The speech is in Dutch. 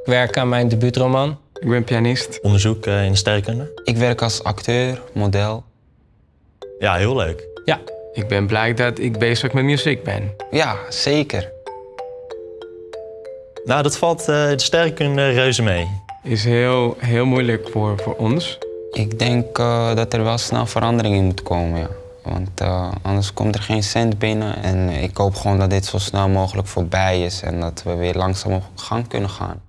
Ik werk aan mijn debuutroman. Ik ben pianist. Onderzoek eh, in sterrenkunde. Ik werk als acteur, model. Ja, heel leuk. Ja, Ik ben blij dat ik bezig met muziek ben. Ja, zeker. Nou, dat valt eh, de sterrenkunde reuze mee. Is heel, heel moeilijk voor, voor ons. Ik denk eh, dat er wel snel verandering in moet komen, ja. Want eh, anders komt er geen cent binnen. En ik hoop gewoon dat dit zo snel mogelijk voorbij is en dat we weer langzaam op gang kunnen gaan.